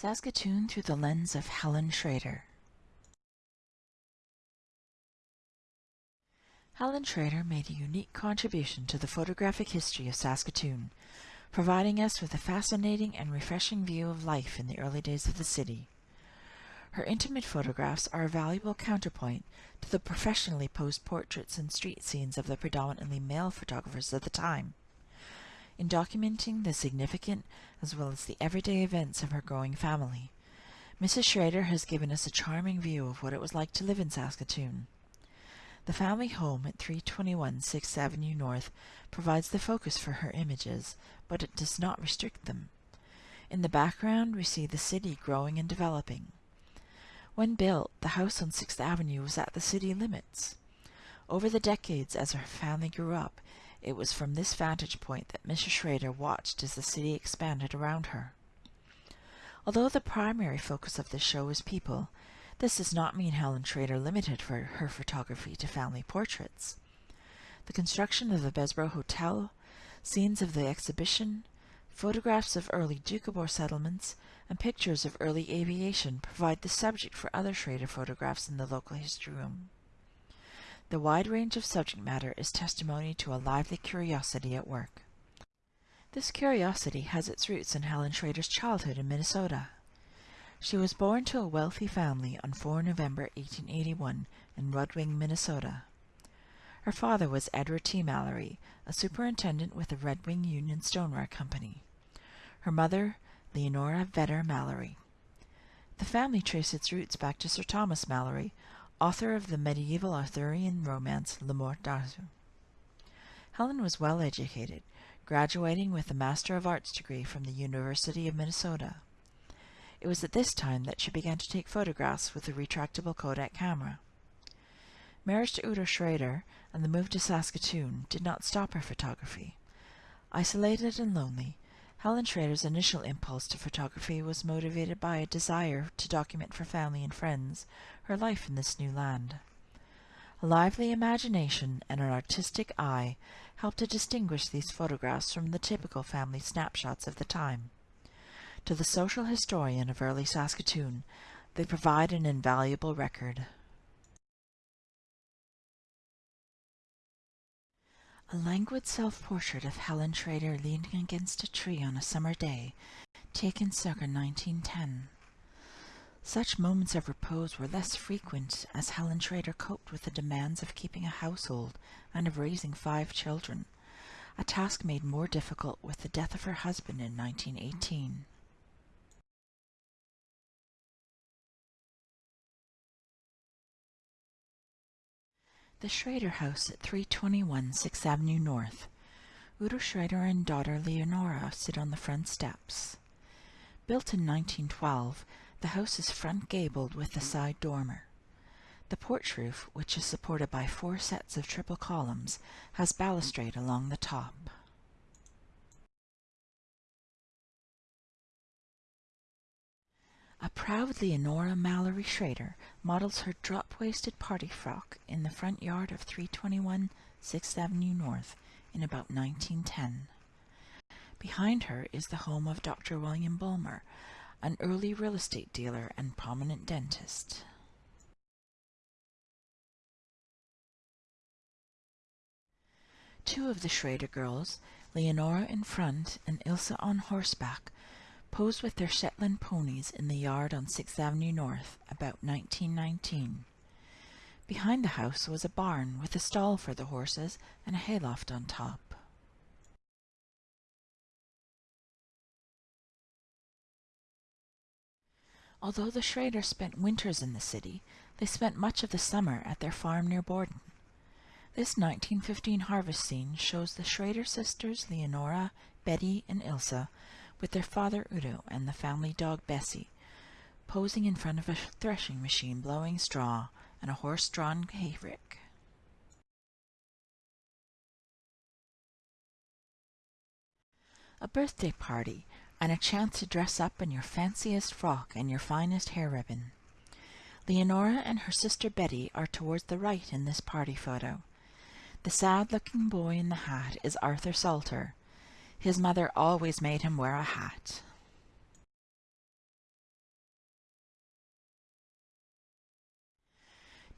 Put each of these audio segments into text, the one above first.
Saskatoon through the lens of Helen Schrader. Helen Schrader made a unique contribution to the photographic history of Saskatoon, providing us with a fascinating and refreshing view of life in the early days of the city. Her intimate photographs are a valuable counterpoint to the professionally posed portraits and street scenes of the predominantly male photographers of the time. In documenting the significant as well as the everyday events of her growing family, Mrs. Schrader has given us a charming view of what it was like to live in Saskatoon. The family home at 321 6th Avenue North provides the focus for her images, but it does not restrict them. In the background, we see the city growing and developing. When built, the house on 6th Avenue was at the city limits. Over the decades as her family grew up, it was from this vantage point that Mrs. Schrader watched as the city expanded around her. Although the primary focus of this show is people, this does not mean Helen Schrader limited for her photography to family portraits. The construction of the Bessborough Hotel, scenes of the exhibition, photographs of early Doukhobor settlements, and pictures of early aviation provide the subject for other Schrader photographs in the local history room. The wide range of subject matter is testimony to a lively curiosity at work. This curiosity has its roots in Helen Schrader's childhood in Minnesota. She was born to a wealthy family on 4 November 1881 in Red Wing, Minnesota. Her father was Edward T. Mallory, a superintendent with the Red Wing Union Stoneware Company. Her mother, Leonora Vedder Mallory. The family traced its roots back to Sir Thomas Mallory, author of the medieval Arthurian romance Le Morte d'Arthur. Helen was well educated, graduating with a Master of Arts degree from the University of Minnesota. It was at this time that she began to take photographs with a retractable Kodak camera. Marriage to Udo Schrader and the move to Saskatoon did not stop her photography. Isolated and lonely, Helen Schrader's initial impulse to photography was motivated by a desire to document for family and friends her life in this new land. A lively imagination and an artistic eye helped to distinguish these photographs from the typical family snapshots of the time. To the social historian of early Saskatoon, they provide an invaluable record. A languid self-portrait of Helen Schrader leaning against a tree on a summer day, taken circa 1910. Such moments of repose were less frequent as Helen Schrader coped with the demands of keeping a household and of raising five children, a task made more difficult with the death of her husband in 1918. The Schrader House at 321 6th Avenue North. Udo Schrader and daughter Leonora sit on the front steps. Built in 1912, the house is front gabled with a side dormer. The porch roof, which is supported by four sets of triple columns, has balustrade along the top. A proud Leonora Mallory Schrader models her drop-waisted party frock in the front yard of 321 6th Avenue North in about 1910. Behind her is the home of Dr. William Bulmer, an early real estate dealer and prominent dentist. Two of the Schrader girls, Leonora in front and Ilsa on horseback, posed with their Shetland ponies in the yard on 6th Avenue North about 1919. Behind the house was a barn with a stall for the horses and a hayloft on top. Although the Schraders spent winters in the city, they spent much of the summer at their farm near Borden. This 1915 harvest scene shows the Schrader sisters Leonora, Betty, and Ilsa with their father Udo and the family dog Bessie, posing in front of a threshing machine blowing straw and a horse-drawn hayrick. A birthday party and a chance to dress up in your fanciest frock and your finest hair ribbon. Leonora and her sister Betty are towards the right in this party photo. The sad-looking boy in the hat is Arthur Salter, his mother always made him wear a hat.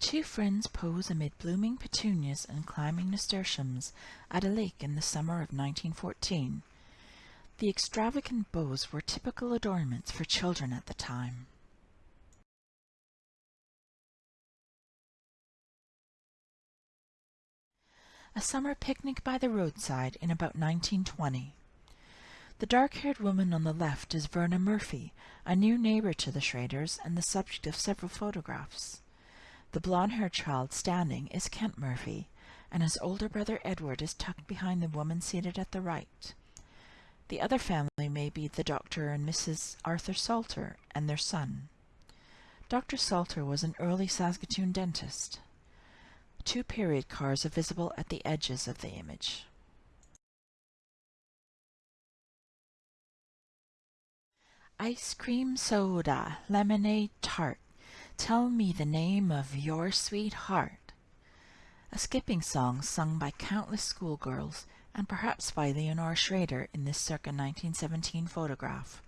Two friends pose amid blooming petunias and climbing nasturtiums at a lake in the summer of 1914. The extravagant bows were typical adornments for children at the time. A summer picnic by the roadside in about 1920. The dark-haired woman on the left is Verna Murphy, a new neighbor to the Schraders and the subject of several photographs. The blond-haired child standing is Kent Murphy, and his older brother Edward is tucked behind the woman seated at the right. The other family may be the Dr. and Mrs. Arthur Salter and their son. Dr. Salter was an early Saskatoon dentist. Two period cars are visible at the edges of the image. Ice cream soda, lemonade tart, Tell me the name of your sweetheart. A skipping song sung by countless schoolgirls and perhaps by Leonora Schrader in this circa 1917 photograph.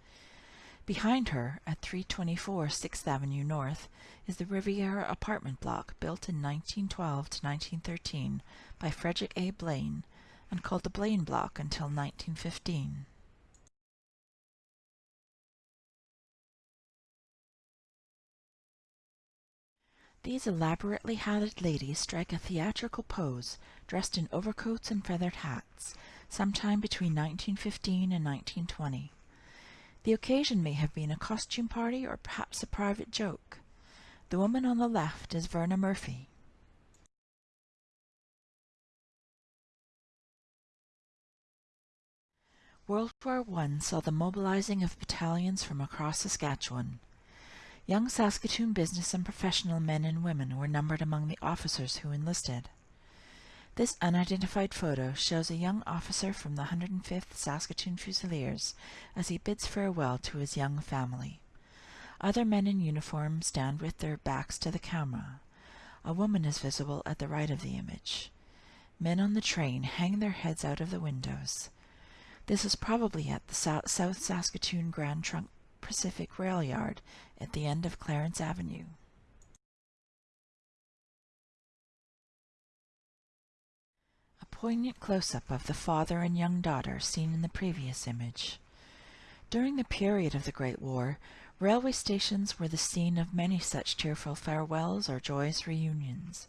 Behind her, at 324 6th Avenue North, is the Riviera apartment block built in 1912 to 1913 by Frederick A. Blaine and called the Blaine Block until 1915. These elaborately hatted ladies strike a theatrical pose, dressed in overcoats and feathered hats, sometime between 1915 and 1920. The occasion may have been a costume party or perhaps a private joke. The woman on the left is Verna Murphy. World War I saw the mobilizing of battalions from across Saskatchewan. Young Saskatoon business and professional men and women were numbered among the officers who enlisted. This unidentified photo shows a young officer from the 105th Saskatoon Fusiliers as he bids farewell to his young family. Other men in uniform stand with their backs to the camera. A woman is visible at the right of the image. Men on the train hang their heads out of the windows. This is probably at the South Saskatoon Grand Trunk Pacific Rail Yard at the end of Clarence Avenue. Poignant close-up of the father and young daughter seen in the previous image. During the period of the Great War, railway stations were the scene of many such tearful farewells or joyous reunions.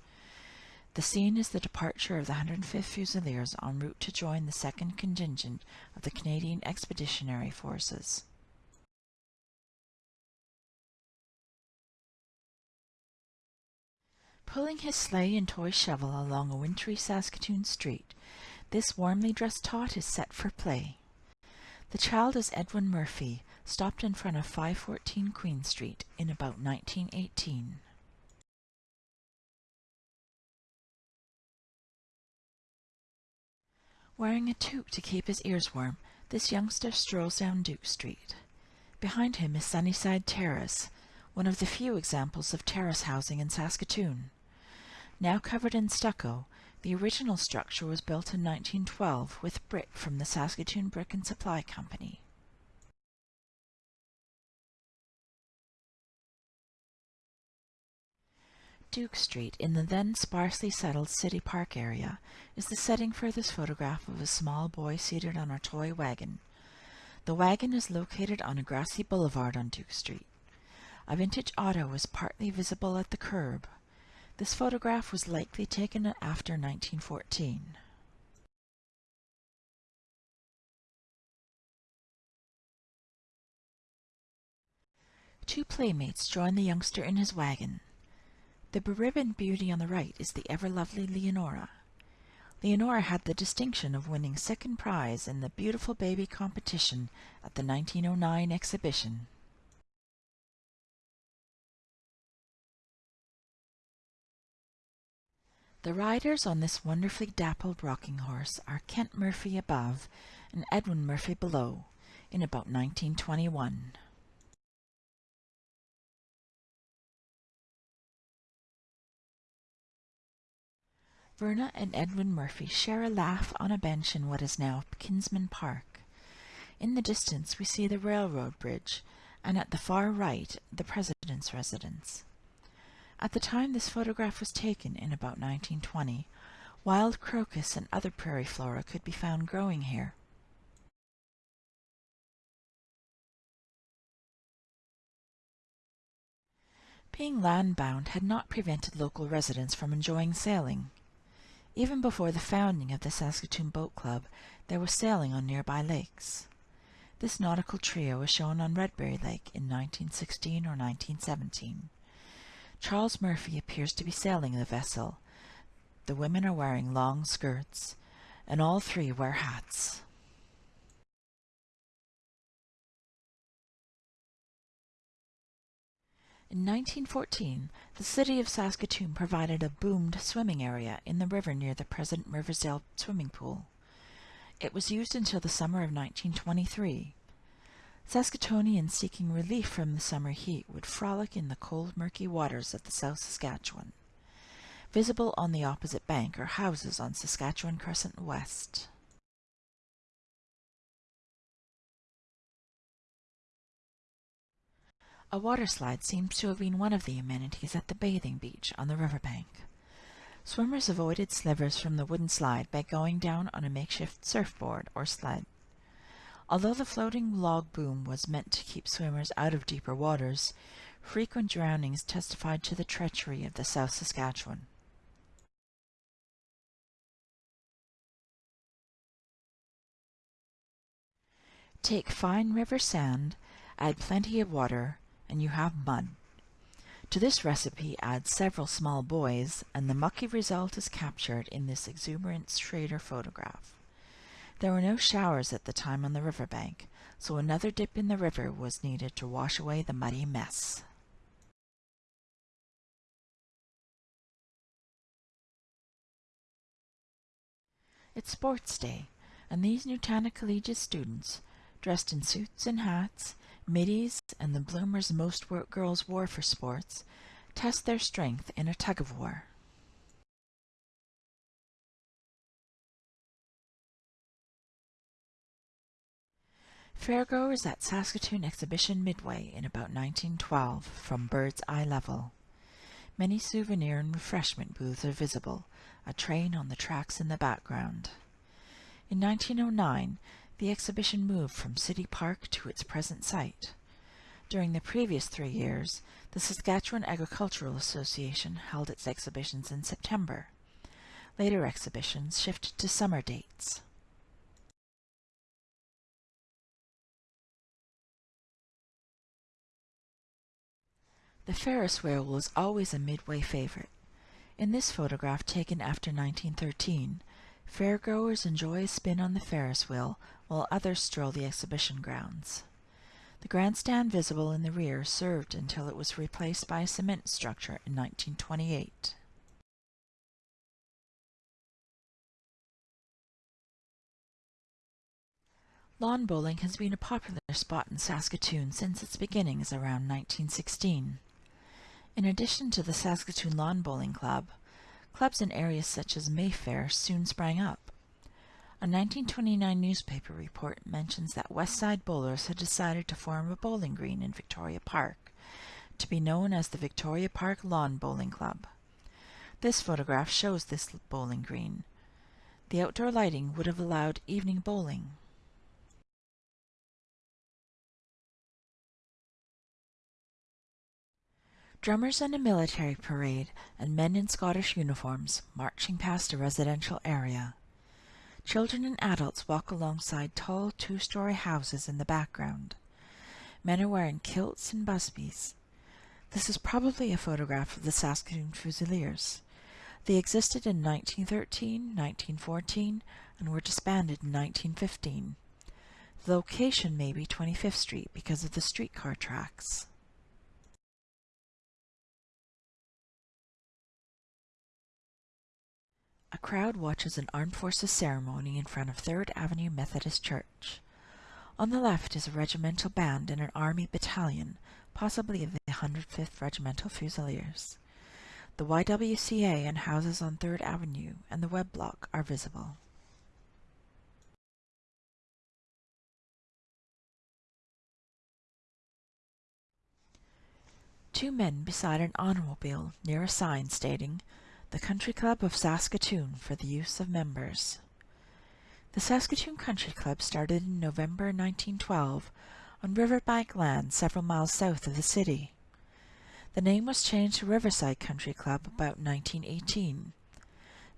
The scene is the departure of the 105th Fusiliers en route to join the 2nd Contingent of the Canadian Expeditionary Forces. Pulling his sleigh and toy shovel along a wintry Saskatoon street, this warmly dressed tot is set for play. The child is Edwin Murphy, stopped in front of 514 Queen Street in about 1918. Wearing a toque to keep his ears warm, this youngster strolls down Duke Street. Behind him is Sunnyside Terrace, one of the few examples of terrace housing in Saskatoon. Now covered in stucco, the original structure was built in 1912 with brick from the Saskatoon Brick and Supply Company. Duke Street, in the then sparsely settled City Park area, is the setting for this photograph of a small boy seated on a toy wagon. The wagon is located on a grassy boulevard on Duke Street. A vintage auto is partly visible at the curb. This photograph was likely taken after 1914. Two playmates join the youngster in his wagon. The beribboned beauty on the right is the ever-lovely Leonora. Leonora had the distinction of winning second prize in the Beautiful Baby competition at the 1909 exhibition. The riders on this wonderfully dappled rocking horse are Kent Murphy above and Edwin Murphy below, in about 1921. Verna and Edwin Murphy share a laugh on a bench in what is now Kinsmen Park. In the distance we see the railroad bridge, and at the far right the President's residence. At the time this photograph was taken, in about 1920, wild crocus and other prairie flora could be found growing here. Being landbound had not prevented local residents from enjoying sailing. Even before the founding of the Saskatoon Boat Club, there was sailing on nearby lakes. This nautical trio was shown on Redberry Lake in 1916 or 1917. Charles Murphy appears to be sailing the vessel. The women are wearing long skirts, and all three wear hats. In 1914, the city of Saskatoon provided a boomed swimming area in the river near the present Riversdale swimming pool. It was used until the summer of 1923. Saskatoonians seeking relief from the summer heat would frolic in the cold, murky waters of the South Saskatchewan. Visible on the opposite bank are houses on Saskatchewan Crescent West. A water slide seems to have been one of the amenities at the bathing beach on the riverbank. Swimmers avoided slivers from the wooden slide by going down on a makeshift surfboard or sled. Although the floating log boom was meant to keep swimmers out of deeper waters, frequent drownings testified to the treachery of the South Saskatchewan. Take fine river sand, add plenty of water, and you have mud. To this recipe add several small boys, and the mucky result is captured in this exuberant Schrader photograph. There were no showers at the time on the river bank, so another dip in the river was needed to wash away the muddy mess. It's sports day, and these Nutana Collegiate students, dressed in suits and hats, middies, and the bloomers most girls wore for sports, test their strength in a tug-of-war. Fairgoers at Saskatoon Exhibition Midway in about 1912 from bird's eye level. Many souvenir and refreshment booths are visible, a train on the tracks in the background. In 1909, the exhibition moved from City Park to its present site. During the previous three years, the Saskatchewan Agricultural Association held its exhibitions in September. Later exhibitions shifted to summer dates. The Ferris wheel was always a midway favorite. In this photograph taken after 1913, fairgoers enjoy a spin on the Ferris wheel while others stroll the exhibition grounds. The grandstand visible in the rear served until it was replaced by a cement structure in 1928. Lawn bowling has been a popular spot in Saskatoon since its beginnings around 1916. In addition to the Saskatoon Lawn Bowling Club, clubs in areas such as Mayfair soon sprang up. A 1929 newspaper report mentions that West Side Bowlers had decided to form a bowling green in Victoria Park, to be known as the Victoria Park Lawn Bowling Club. This photograph shows this bowling green. The outdoor lighting would have allowed evening bowling. Drummers in a military parade and men in Scottish uniforms marching past a residential area. Children and adults walk alongside tall two-story houses in the background. Men are wearing kilts and busbies. This is probably a photograph of the Saskatoon Fusiliers. They existed in 1913, 1914, and were disbanded in 1915. The location may be 25th Street because of the streetcar tracks. A crowd watches an armed forces ceremony in front of Third Avenue Methodist Church. On the left is a regimental band and an army battalion, possibly of the 105th Regimental Fusiliers. The YWCA and houses on Third Avenue and the Webb Block are visible. Two men beside an automobile near a sign stating, The Country Club of Saskatoon for the use of members. The Saskatoon Country Club started in November 1912 on riverbank land several miles south of the city. The name was changed to Riverside Country Club about 1918.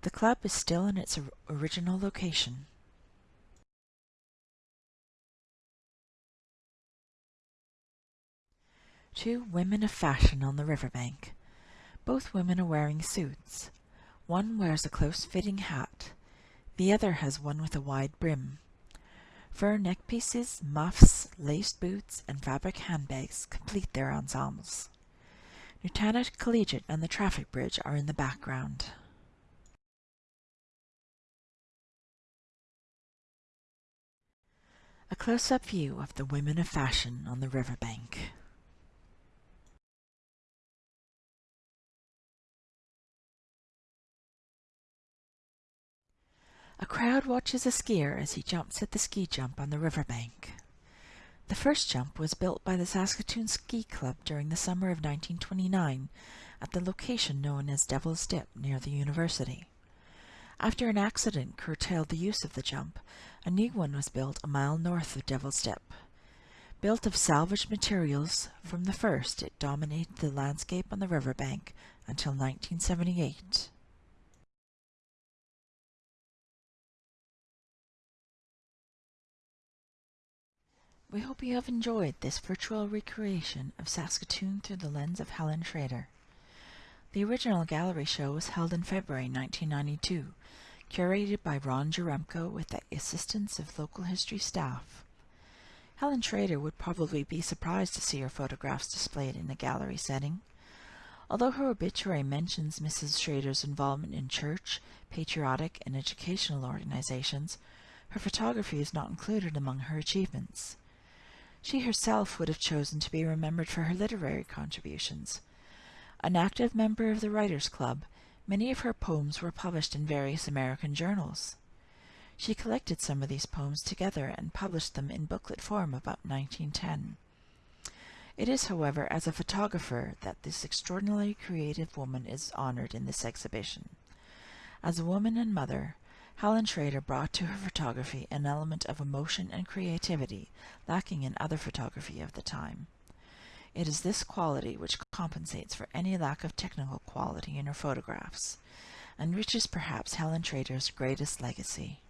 The club is still in its original location. Two women of fashion on the riverbank. Both women are wearing suits. One wears a close-fitting hat. The other has one with a wide brim. Fur neckpieces, muffs, laced boots, and fabric handbags complete their ensembles. Nutana Collegiate and the traffic bridge are in the background. A close-up view of the women of fashion on the riverbank. A crowd watches a skier as he jumps at the ski jump on the riverbank. The first jump was built by the Saskatoon Ski Club during the summer of 1929 at the location known as Devil's Dip near the university. After an accident curtailed the use of the jump, a new one was built a mile north of Devil's Dip. Built of salvaged materials, from the first it dominated the landscape on the riverbank until 1978. We hope you have enjoyed this virtual recreation of Saskatoon through the lens of Helen Schrader. The original gallery show was held in February 1992, curated by Ron Jaremko with the assistance of local history staff. Helen Schrader would probably be surprised to see her photographs displayed in a gallery setting. Although her obituary mentions Mrs. Schrader's involvement in church, patriotic, and educational organizations, her photography is not included among her achievements. She herself would have chosen to be remembered for her literary contributions. An active member of the Writers' Club, many of her poems were published in various American journals. She collected some of these poems together and published them in booklet form about 1910. It is, however, as a photographer that this extraordinarily creative woman is honored in this exhibition. As a woman and mother, Helen Schrader brought to her photography an element of emotion and creativity lacking in other photography of the time. It is this quality which compensates for any lack of technical quality in her photographs, and which is perhaps Helen Schrader's greatest legacy.